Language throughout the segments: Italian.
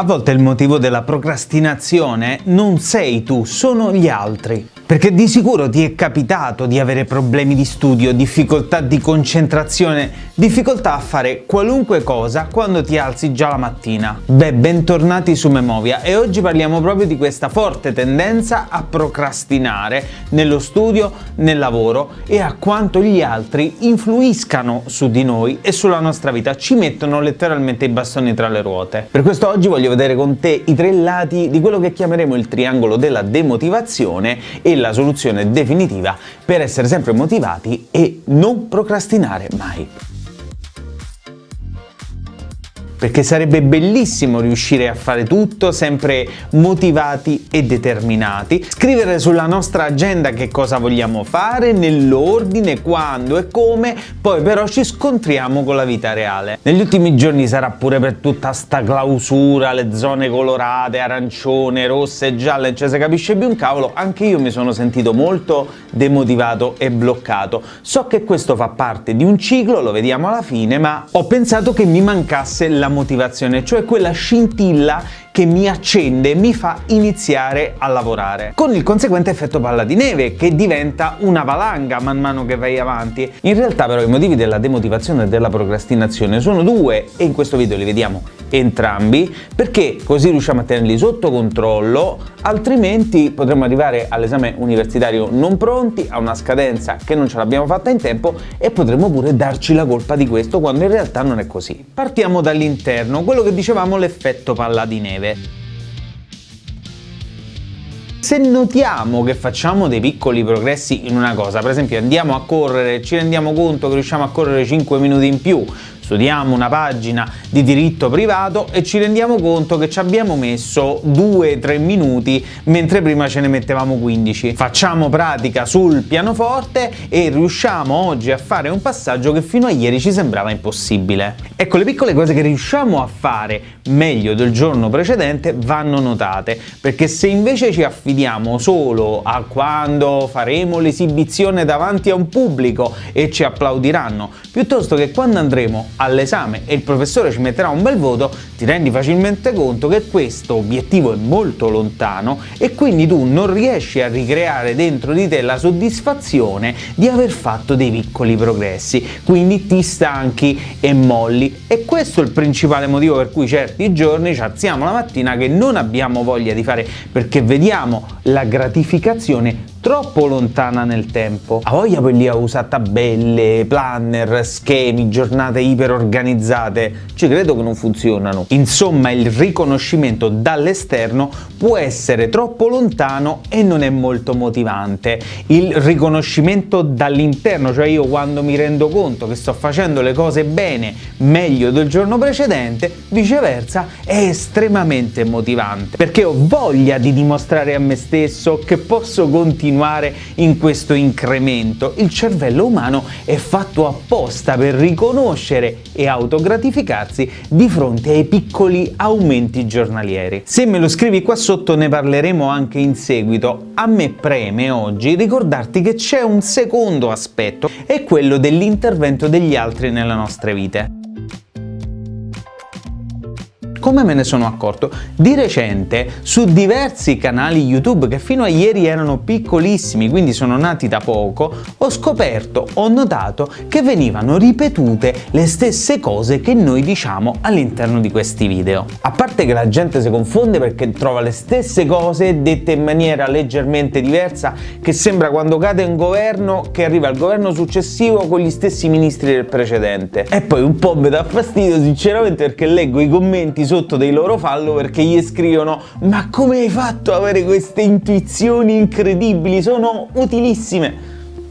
A volte il motivo della procrastinazione non sei tu, sono gli altri. Perché di sicuro ti è capitato di avere problemi di studio, difficoltà di concentrazione, difficoltà a fare qualunque cosa quando ti alzi già la mattina. Beh, bentornati su Memovia e oggi parliamo proprio di questa forte tendenza a procrastinare nello studio, nel lavoro e a quanto gli altri influiscano su di noi e sulla nostra vita, ci mettono letteralmente i bastoni tra le ruote. Per questo oggi voglio vedere con te i tre lati di quello che chiameremo il triangolo della demotivazione e la soluzione definitiva per essere sempre motivati e non procrastinare mai perché sarebbe bellissimo riuscire a fare tutto sempre motivati e determinati, scrivere sulla nostra agenda che cosa vogliamo fare, nell'ordine, quando e come, poi però ci scontriamo con la vita reale. Negli ultimi giorni sarà pure per tutta sta clausura, le zone colorate, arancione, rosse, gialle, cioè si capisce più un cavolo, anche io mi sono sentito molto demotivato e bloccato. So che questo fa parte di un ciclo, lo vediamo alla fine, ma ho pensato che mi mancasse la motivazione, cioè quella scintilla che mi accende mi fa iniziare a lavorare, con il conseguente effetto palla di neve che diventa una valanga man mano che vai avanti. In realtà però i motivi della demotivazione e della procrastinazione sono due e in questo video li vediamo entrambi perché così riusciamo a tenerli sotto controllo altrimenti potremmo arrivare all'esame universitario non pronti, a una scadenza che non ce l'abbiamo fatta in tempo e potremmo pure darci la colpa di questo quando in realtà non è così. Partiamo dall'interno, quello che dicevamo l'effetto palla di neve. Se notiamo che facciamo dei piccoli progressi in una cosa, per esempio andiamo a correre ci rendiamo conto che riusciamo a correre 5 minuti in più, studiamo una pagina di diritto privato e ci rendiamo conto che ci abbiamo messo 2-3 minuti mentre prima ce ne mettevamo 15. Facciamo pratica sul pianoforte e riusciamo oggi a fare un passaggio che fino a ieri ci sembrava impossibile. Ecco, le piccole cose che riusciamo a fare meglio del giorno precedente vanno notate, perché se invece ci affidiamo solo a quando faremo l'esibizione davanti a un pubblico e ci applaudiranno, piuttosto che quando andremo all'esame e il professore ci metterà un bel voto, ti rendi facilmente conto che questo obiettivo è molto lontano e quindi tu non riesci a ricreare dentro di te la soddisfazione di aver fatto dei piccoli progressi, quindi ti stanchi e molli. E questo è il principale motivo per cui certi giorni ci alziamo la mattina che non abbiamo voglia di fare perché vediamo la gratificazione troppo lontana nel tempo. A voglia poi lì a usare tabelle, planner, schemi, giornate iper organizzate, ci credo che non funzionano. Insomma il riconoscimento dall'esterno può essere troppo lontano e non è molto motivante. Il riconoscimento dall'interno, cioè io quando mi rendo conto che sto facendo le cose bene, meglio del giorno precedente, viceversa è estremamente motivante, perché ho voglia di dimostrare a me stesso che posso continuare continuare in questo incremento. Il cervello umano è fatto apposta per riconoscere e autogratificarsi di fronte ai piccoli aumenti giornalieri. Se me lo scrivi qua sotto ne parleremo anche in seguito. A me preme oggi ricordarti che c'è un secondo aspetto, è quello dell'intervento degli altri nelle nostre vite. Come me ne sono accorto? Di recente su diversi canali YouTube che fino a ieri erano piccolissimi, quindi sono nati da poco, ho scoperto, ho notato che venivano ripetute le stesse cose che noi diciamo all'interno di questi video. A parte che la gente si confonde perché trova le stesse cose dette in maniera leggermente diversa che sembra quando cade un governo che arriva al governo successivo con gli stessi ministri del precedente. E poi un po' mi dà fastidio sinceramente perché leggo i commenti sotto dei loro follower che gli scrivono ma come hai fatto ad avere queste intuizioni incredibili, sono utilissime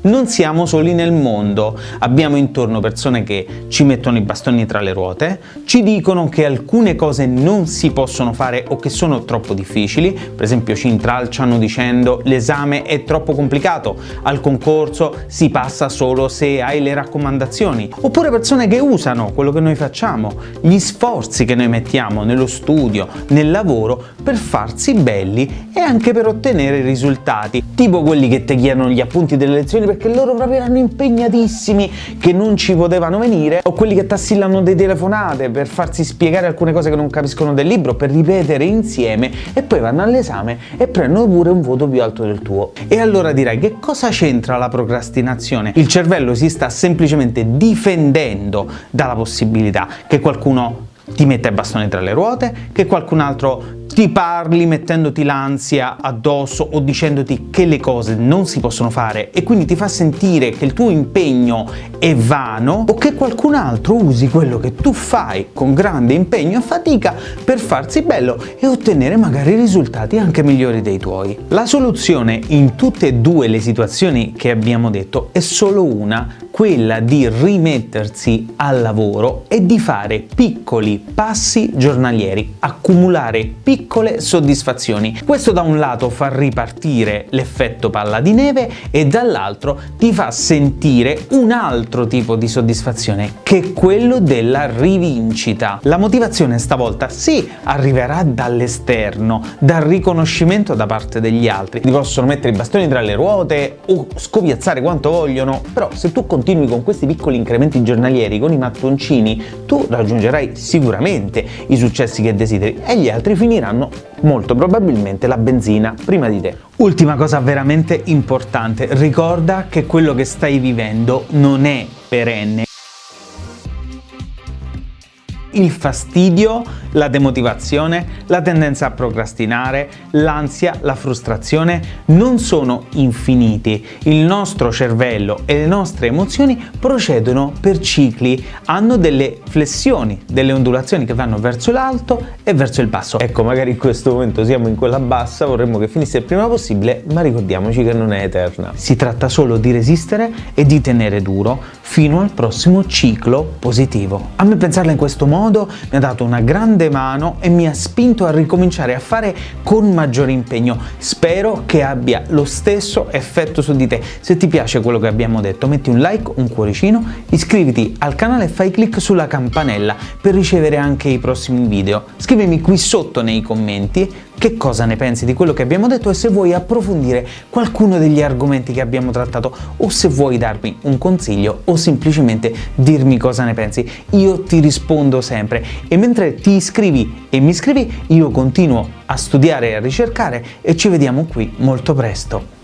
non siamo soli nel mondo, abbiamo intorno persone che ci mettono i bastoni tra le ruote, ci dicono che alcune cose non si possono fare o che sono troppo difficili, per esempio ci intralciano dicendo l'esame è troppo complicato, al concorso si passa solo se hai le raccomandazioni, oppure persone che usano quello che noi facciamo, gli sforzi che noi mettiamo nello studio, nel lavoro per farsi belli e anche per ottenere risultati, tipo quelli che ti chiedono gli appunti delle lezioni perché loro proprio erano impegnatissimi che non ci potevano venire, o quelli che tassillano dei telefonate per farsi spiegare alcune cose che non capiscono del libro, per ripetere insieme e poi vanno all'esame e prendono pure un voto più alto del tuo. E allora direi che cosa c'entra la procrastinazione? Il cervello si sta semplicemente difendendo dalla possibilità che qualcuno ti metta i bastoni tra le ruote, che qualcun altro ti parli mettendoti l'ansia addosso o dicendoti che le cose non si possono fare e quindi ti fa sentire che il tuo impegno è vano o che qualcun altro usi quello che tu fai con grande impegno e fatica per farsi bello e ottenere magari risultati anche migliori dei tuoi. La soluzione in tutte e due le situazioni che abbiamo detto è solo una, quella di rimettersi al lavoro e di fare piccoli passi giornalieri, accumulare piccole soddisfazioni. Questo da un lato fa ripartire l'effetto palla di neve e dall'altro ti fa sentire un altro tipo di soddisfazione che è quello della rivincita. La motivazione stavolta sì arriverà dall'esterno, dal riconoscimento da parte degli altri. Ti possono mettere i bastoni tra le ruote o scopiazzare quanto vogliono, però se tu continui con questi piccoli incrementi giornalieri, con i mattoncini, tu raggiungerai sicuramente i successi che desideri e gli altri finiranno molto probabilmente la benzina prima di te. Ultima cosa veramente importante, ricorda che quello che stai vivendo non è perenne il fastidio, la demotivazione, la tendenza a procrastinare, l'ansia, la frustrazione non sono infiniti. Il nostro cervello e le nostre emozioni procedono per cicli, hanno delle flessioni, delle ondulazioni che vanno verso l'alto e verso il basso. Ecco, magari in questo momento siamo in quella bassa, vorremmo che finisse il prima possibile, ma ricordiamoci che non è eterna. Si tratta solo di resistere e di tenere duro fino al prossimo ciclo positivo. A me pensarla in questo modo modo mi ha dato una grande mano e mi ha spinto a ricominciare a fare con maggiore impegno. Spero che abbia lo stesso effetto su di te. Se ti piace quello che abbiamo detto metti un like, un cuoricino, iscriviti al canale e fai clic sulla campanella per ricevere anche i prossimi video. Scrivimi qui sotto nei commenti che cosa ne pensi di quello che abbiamo detto e se vuoi approfondire qualcuno degli argomenti che abbiamo trattato o se vuoi darmi un consiglio o semplicemente dirmi cosa ne pensi. Io ti rispondo sempre e mentre ti iscrivi e mi iscrivi io continuo a studiare e a ricercare e ci vediamo qui molto presto.